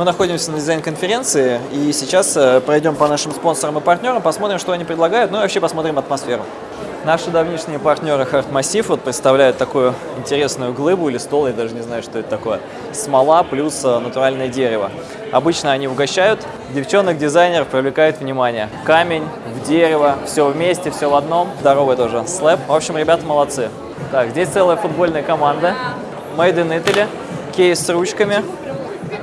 Мы находимся на дизайн-конференции, и сейчас э, пройдем по нашим спонсорам и партнерам, посмотрим, что они предлагают, ну и вообще посмотрим атмосферу. Наши давнишние партнеры Hard Massive вот представляют такую интересную глыбу или стол, я даже не знаю, что это такое. Смола плюс э, натуральное дерево. Обычно они угощают, девчонок-дизайнеров привлекает внимание. Камень, в дерево, все вместе, все в одном. Здоровый тоже слэп. В общем, ребята молодцы. Так, здесь целая футбольная команда. Made in Italy. Кейс с ручками.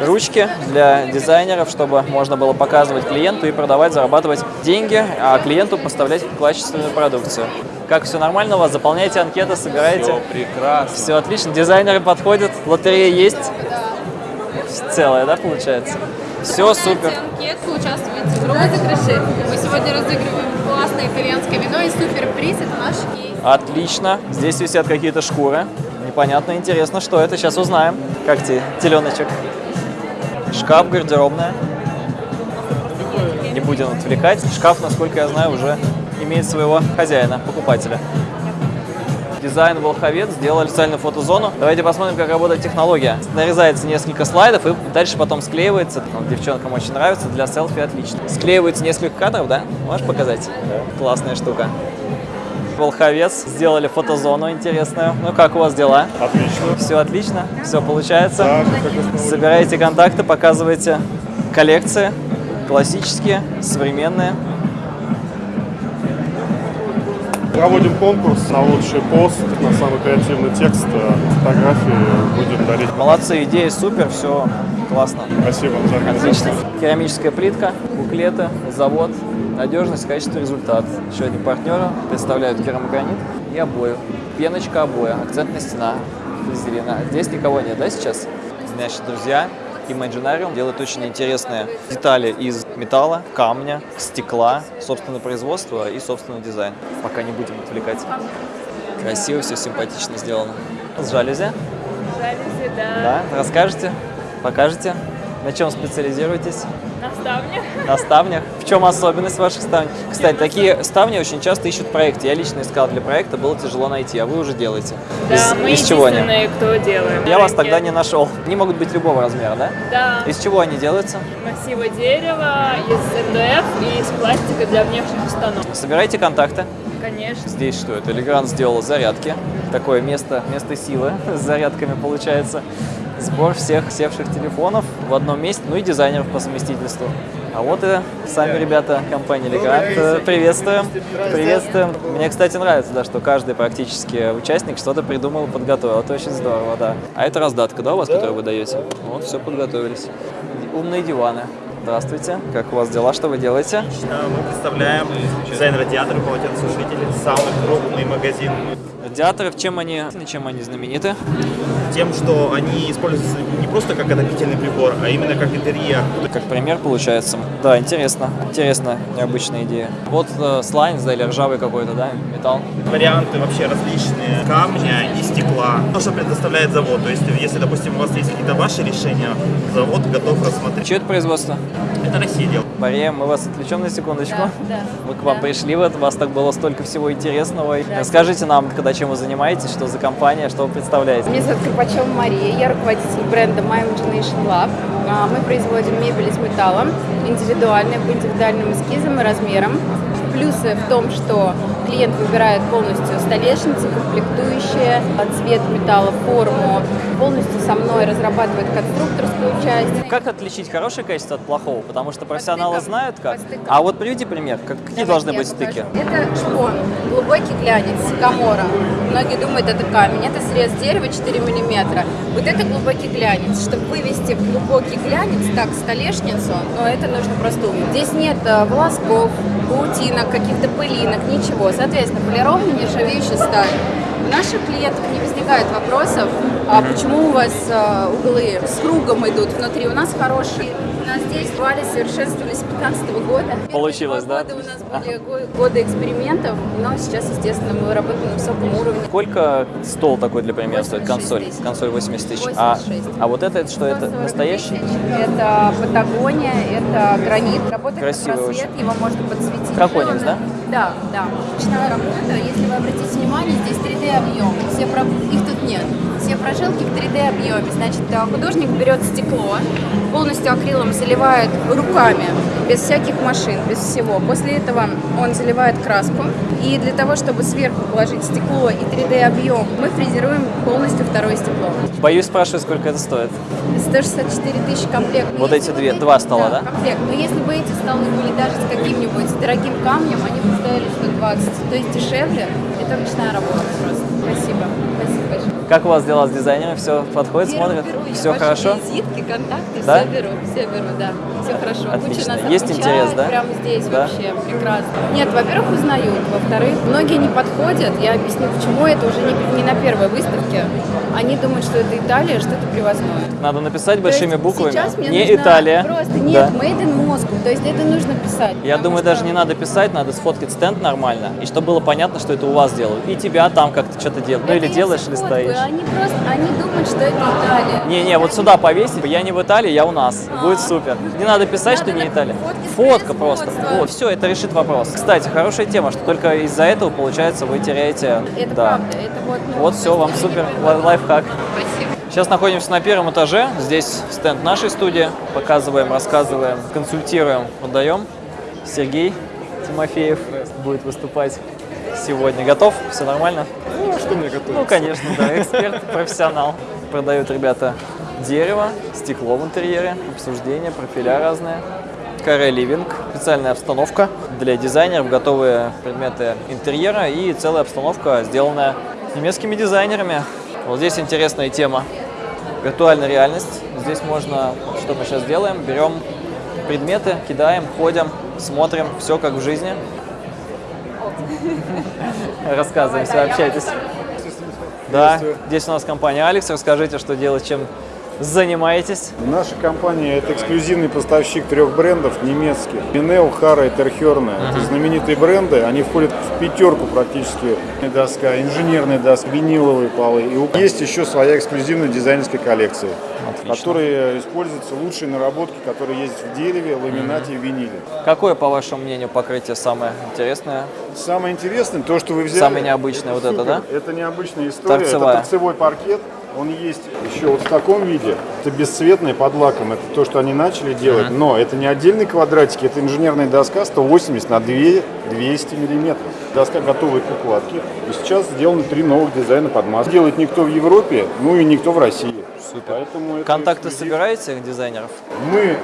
Ручки для дизайнеров, чтобы можно было показывать клиенту и продавать, зарабатывать деньги, а клиенту поставлять качественную продукцию. Как все нормально у вас? Заполняйте анкеты, собираете? Все прекрасно. Все отлично. Дизайнеры подходят, лотерея есть. Целая, да, получается? Все супер. анкетку, участвуйте в розыгрыше. Мы сегодня разыгрываем классное итальянское вино и суперприз. Это наш кейс. Отлично. Здесь висят какие-то шкуры. Непонятно, интересно, что это. Сейчас узнаем. Как тебе, теленочек? Шкаф, гардеробная. Не будем отвлекать. Шкаф, насколько я знаю, уже имеет своего хозяина, покупателя. Дизайн Волховец сделали специальную фотозону. Давайте посмотрим, как работает технология. Нарезается несколько слайдов и дальше потом склеивается. Ну, девчонкам очень нравится, для селфи отлично. Склеивается несколько кадров, да? Можешь показать? Да. Классная штука. Волховец сделали фотозону интересную. Ну как у вас дела? Отлично. Все отлично, все получается. Да, как. Собираете контакты, показываете коллекции, классические, современные. Проводим конкурс на лучший пост, на самый креативный текст, э, фотографии будем дарить. Молодцы, идея супер, все классно. Спасибо за Отлично. организацию. Керамическая плитка, буклеты, завод, надежность, качество, результат. Еще одни партнеры представляют керамогранит и обои. Пеночка обоя, акцентная стена, пластилина. Здесь никого нет, да, сейчас? Значит, друзья, Imaginarium делает очень интересные детали из металла, камня, стекла, собственное производство и собственный дизайн. Пока не будем отвлекать. Красиво, все симпатично сделано. С жалюзи? Жалюзи, да. Да? Расскажете? Покажете? На чем специализируетесь? Ставнях. На ставнях. В чем особенность ваших ставней? Кстати, такие ставни очень часто ищут в проекте. Я лично искал для проекта, было тяжело найти, а вы уже делаете. Да, из, мы из чего они? кто делаем. Я вас тогда не нашел. Они могут быть любого размера, да? Да, Из чего они делаются? массива дерева, из МДФ и из пластика для внешних установок. Собирайте контакты. Конечно. Здесь что это? Элегрант сделал зарядки. Такое место, место силы с зарядками получается. Сбор всех севших телефонов в одном месте, ну и дизайнеров по совместительству. А вот и сами ребята компании. Э, Приветствуем. Приветствуем. Мне, кстати, нравится, да, что каждый практически участник что-то придумал подготовил. Это очень здорово, да. А это раздатка, да, у вас, которую вы даете? Вот, все подготовились. Умные диваны. Здравствуйте. Как у вас дела? Что вы делаете? Да, Мы представляем дизайн радиатора полотенцесушителей, самый крупный магазин. Радиаторы, чем они, чем они знамениты? Тем, что они используются не просто как отопительный прибор, а именно как интерьер. Как пример получается. Да, интересно. Интересно, необычная идея. Вот э, слайнс, да, или ржавый какой-то, да, металл. Варианты вообще различные камня и стекла. То, что предоставляет завод. То есть, если, допустим, у вас есть какие-то ваши решения, завод готов рассмотреть. Чье это производство? Это Россия делает. Мария, мы вас отвлечем на секундочку. Да, да. Мы к вам пришли, вот, у вас так было столько всего интересного. Расскажите нам, когда чем вы занимаетесь, что за компания, что вы представляете. Меня зовут Карпачева Мария, я руководитель бренда My Imagination Lab. А, Мы производим мебель из металла, индивидуальную, по индивидуальным эскизам и размерам. Плюсы в том, что клиент выбирает полностью столешницы, комплектующие, цвет металла, форму. Полностью со мной разрабатывает конструкторскую часть. Как отличить хорошее качество от плохого? Потому что профессионалы знают как. А вот приведи пример. Как, какие должны быть покажу. стыки? Это шпон, глубокий глянец, камора. Многие думают, это камень. Это срез дерева 4 миллиметра. Вот это глубокий глянец. Чтобы вывести в глубокий глянец, так, столешницу, но это нужно просто уметь. Здесь нет э, волосков, паутинок, каких-то пылинок, ничего. Соответственно, полированная нержавеющая сталь. У наших клиентов не возникает вопросов, а почему у вас э, углы с кругом идут внутри. У нас хорошие. У нас здесь вали совершенствовались с 15 года. Получилось, да? года у нас были го- годы экспериментов, но сейчас, естественно, мы работаем на высоком уровне. Сколько стол такой для примера стоит? 86 Консоль. тысяч. Консоль 80 тысяч. А, 86. а вот это, это что, это 140 настоящий? тысяч. Это Патагония, это гранит. Работает Красивый на просвет, его можно подсветить. Краконикс, да? Да, да. Ручная работа. Если вы обратите внимание, здесь 3D-объем. Все про- Их тут нет. Все прожилки в 3D объеме. Значит, э, художник берет стекло, полностью акрилом заливает руками, без всяких машин, без всего. После этого он заливает краску. И для того, чтобы сверху положить стекло и 3D объем, мы фрезеруем полностью второе стекло. Боюсь спрашивать, сколько это стоит. 164 тысячи комплект. Вот если эти две- два стола, да? комплект. Но если бы эти столы были даже с каким-нибудь дорогим камнем, стоили 120. То есть дешевле. Это ручная работа просто. Спасибо. Спасибо большое. Как у вас дела с дизайнером? Все подходит, Беру, смотрит? беру, Все хорошо? Визитки, контакты, Да? все беру, все беру, да. Все хорошо. Куча Отлично. нас Есть интерес, да? Прямо здесь Да? вообще прекрасно. Нет, во-первых, узнают. Во-вторых, многие не подходят. Я объясню, почему это уже не, не на первой выставке. Они думают, что это Италия, что это привозное. Надо написать То большими буквами. Сейчас мне Не нужно Италия. Просто нет, Да. made in Moscow. То есть это нужно писать. Я думаю, что- даже не надо писать, надо сфоткать стенд нормально, и чтобы было понятно, что это у вас делают. И тебя там как-то что-то делают. Ну или делаешь, или стоишь. Они просто, они думают, что это Италия. Не-не, вот сюда повесить. Я не в Италии, я у нас. Будет супер. Не надо писать, что Надо не на Италия. Фотка просто. Вот, все, это решит вопрос. Кстати, хорошая тема, что только из-за этого, получается, вы теряете... Это да. правда. Это вот, ну, Вот все, вам супер лай- лайфхак. Спасибо. Сейчас находимся на первом этаже. Здесь стенд нашей студии. Показываем, рассказываем, консультируем, продаем. Сергей Тимофеев будет выступать сегодня. Готов? Все нормально? Ну, а что мне готовить? Ну, конечно, да, эксперт, профессионал. Продают ребята дерево, стекло в интерьере, обсуждения, профиля разные. Каре Ливинг, специальная обстановка для дизайнеров, готовые предметы интерьера и целая обстановка, сделанная немецкими дизайнерами. Вот здесь интересная тема. Виртуальная реальность. Здесь можно, что мы сейчас делаем, берем предметы, кидаем, ходим, смотрим, все как в жизни. Рассказываем, все, общайтесь. Да, здесь у нас компания Алекс. Расскажите, что делать, чем занимаетесь. Наша компания – это эксклюзивный поставщик трех брендов немецких. Пинел, Хара и Терхерне. Это знаменитые бренды. Они входят в пятерку практически. Доска, инженерная доска, виниловые полы. И есть еще своя эксклюзивная дизайнерская коллекция, Отлично. в которой используются лучшие наработки, которые есть в дереве, ламинате и виниле. Какое, по вашему мнению, покрытие самое интересное? Самое интересное, то, что вы взяли... Самое необычное вот это, супер. да? Это необычная история. Торцевая. Это торцевой паркет. Он есть еще вот в таком виде. Это бесцветное под лаком. Это то, что они начали делать. Но это не отдельные квадратики. Это инженерная доска 180 на 2, 200 миллиметров. Доска готовой к укладке. И сейчас сделаны три новых дизайна под маску. Делает никто в Европе, ну и никто в России. Супер. Поэтому это Контакты собираете дизайнеров? Мы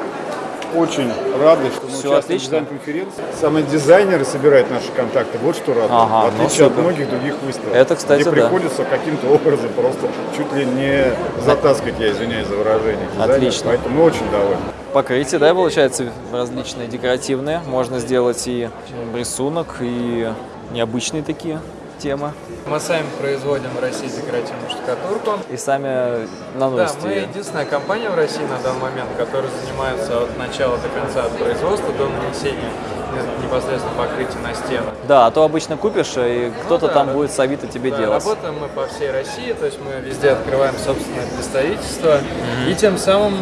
очень рады, что мы Всё участвуем отлично. в дизайн-конференции. Самые дизайнеры собирают наши контакты. Вот что радует. Ага, в ну отличие от супер. многих других выставок. Это, кстати, где да. приходится каким-то образом просто чуть ли не затаскать, я извиняюсь за выражение. Отлично. Поэтому мы очень довольны. Покрытие, да, получается, различные декоративные. Можно сделать и рисунок, и необычные такие темы. Мы сами производим в России декоративную штукатурку. И сами Да, наносите мы ее. единственная компания в России на данный момент, которая занимается от начала до конца, от производства до нанесения не- непосредственно покрытия на стены. Да, а то обычно купишь, и кто-то да, там да. будет с Авито тебе Да, делать. Работаем мы по всей России, то есть мы везде открываем собственное представительство и тем самым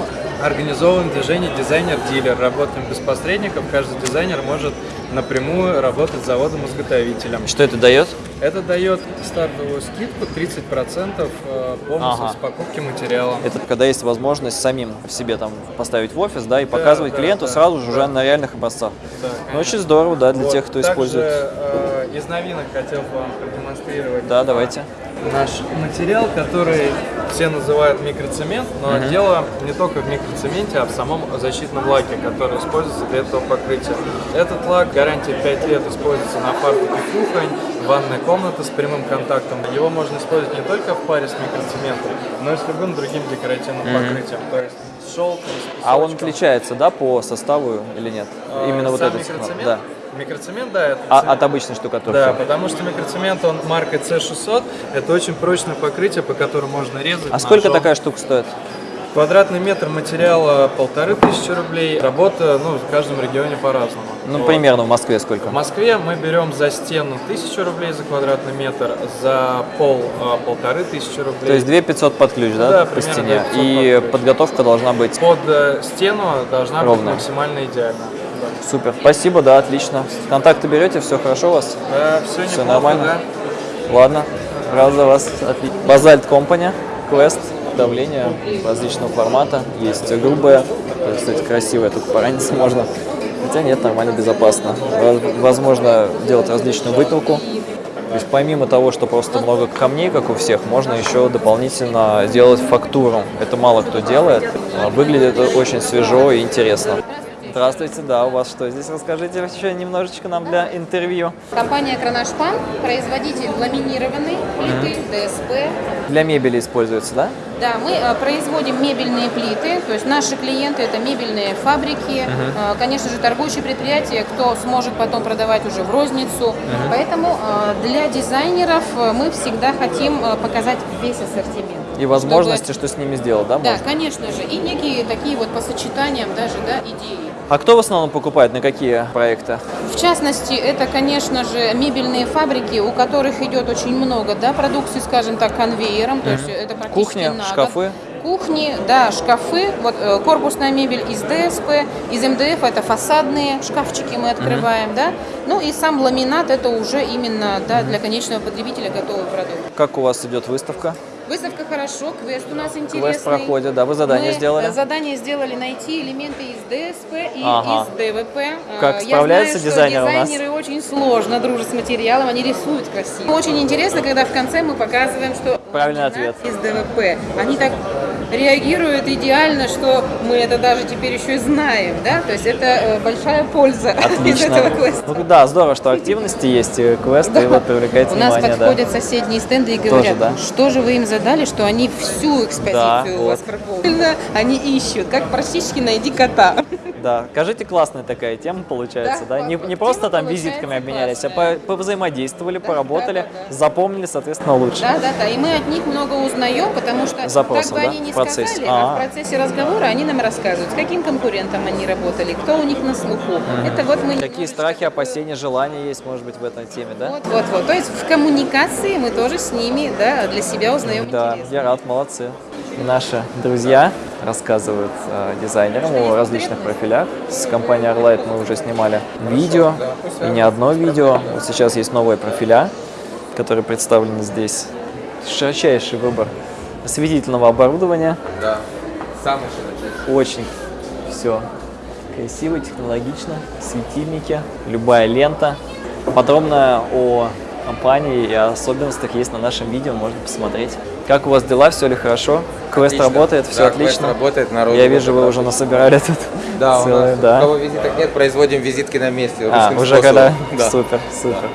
организовываем движение дизайнер-дилер. Работаем без посредников, каждый дизайнер может напрямую работать с заводом-изготовителем. Что это дает? Это дает стартовую скидку 30% э, бонусов Ага. с покупки материала. Это когда есть возможность самим в себе там поставить в офис, да, и показывать да, клиенту да, сразу же да. уже на реальных образцах. Да, Ну, очень здорово, да, для Вот. тех, кто Также, использует. э, из новинок хотел бы вам продемонстрировать Да, давайте. наш материал, который все называют микроцемент, но дело не только в микроцементе, а в самом защитном лаке, который используется для этого покрытия. Этот лак гарантия 5 лет используется на фартуке кухонь, ванная комната с прямым контактом. Его можно использовать не только в паре с микроцементом, но и с любым другим декоративным покрытием. То есть с шелком, с А он отличается, да, по составу или нет? А, Именно вот этот. микроцемент? Да. Микроцемент, да, это А, от обычной штукатурки. Да, потому что микроцемент, он маркой C600, это очень прочное покрытие, по которому можно резать. А сколько ножом. такая штука стоит? Квадратный метр материала полторы тысячи рублей. Работа, ну, в каждом регионе по-разному. Ну, Вот. примерно в Москве сколько? В Москве мы берем за стену тысячу рублей за квадратный метр, за пол а, полторы тысячи рублей. То есть 2 500 под ключ, да, Да, по стене? 2 500 И под подготовка должна быть Под э, стену должна Ровно. быть максимально идеально. Да, супер. Спасибо, да, отлично. Контакты берете, все хорошо у вас? Да, все, Всё неплохо, нормально? да. Ладно, рад за вас. Базальт Компани, Quest давление различного формата. Есть грубое, кстати, красивое, тут пораниться можно. Хотя нет, нормально, безопасно. Воз- Возможно делать различную выпилку. То есть помимо того, что просто много камней, как у всех, можно еще дополнительно сделать фактуру. Это мало кто делает. Выглядит это очень свежо и интересно. Здравствуйте, да, у вас что здесь? Расскажите еще немножечко нам для интервью. Компания Кронашпан, производитель ламинированной плиты, ДСП. Для мебели используется, да? Да, мы э, производим мебельные плиты, то есть наши клиенты это мебельные фабрики, э, конечно же торгующие предприятия, кто сможет потом продавать уже в розницу. Поэтому э, для дизайнеров мы всегда хотим показать весь ассортимент. И возможности, что с ними сделать, да? Да, можно? конечно же. И некие такие вот по сочетаниям даже, да, идеи. А кто в основном покупает, на какие проекты? В частности, это, конечно же, мебельные фабрики, у которых идет очень много, да, продукции, скажем так, конвейером, то есть это практически Кухня, на шкафы? Кухни, да, шкафы, вот э, корпусная мебель из ДСП, из МДФ это фасадные шкафчики мы открываем, да, ну и сам ламинат это уже именно, да, для конечного потребителя готовый продукт. Как у вас идет выставка? Выставка хорошо, квест у нас интересный. Квест проходит, да, вы задание Мы, сделали? э, Задание сделали найти элементы из ДСП и Ага. из ДВП. Э, Как Я справляются знаю, дизайнеры у нас? дизайнеры очень сложно дружат с материалом, они рисуют красиво. Очень интересно, когда в конце мы показываем, что Правильный ответ. из ДВП. Они так реагируют идеально, что мы это даже теперь еще и знаем, да? То есть это э, большая польза из этого квеста. Ну да, здорово, что активности есть, и квесты, и вот привлекаете У нас внимание, подходят соседние стенды и говорят, что же вы им задали, что они всю экспозицию у вас пропользовали. Они ищут, как практически найди кота. Да, скажите, классная такая тема получается, да? Да, Не, не просто там визитками обменялись, а классная. по- повзаимодействовали, Да, поработали, да, да, да. запомнили, соответственно, лучше. Да, да, да. И мы от них много узнаем, потому что Запросом, как бы да, они не в процессе. сказали, а А. в процессе разговора они нам рассказывают, с каким конкурентом они работали, кто у них на слуху. Это вот мы Какие страхи, опасения, желания есть, может быть, в этой теме, да? Вот, вот, вот. То есть в коммуникации мы тоже с ними, да, для себя узнаем Да, интересно. я рад, молодцы. Наши друзья рассказывают э, дизайнерам о различных профилях. С компанией Arlight мы уже снимали видео, и не одно видео. Вот сейчас есть новые профиля, которые представлены здесь. Широчайший выбор осветительного оборудования. Да, самый широчайший. Очень все красиво, технологично, светильники, любая лента. Подробно о компании и особенностях есть на нашем видео, можно посмотреть. Как у вас дела, все ли хорошо? Квест Отлично. работает, все Да, отлично. квест работает, народу Я вижу, вы уже насобирали тут. Да, у целое, нас да. у кого визиток нет, производим визитки на месте. А, уже способом. когда? Да. Супер, супер.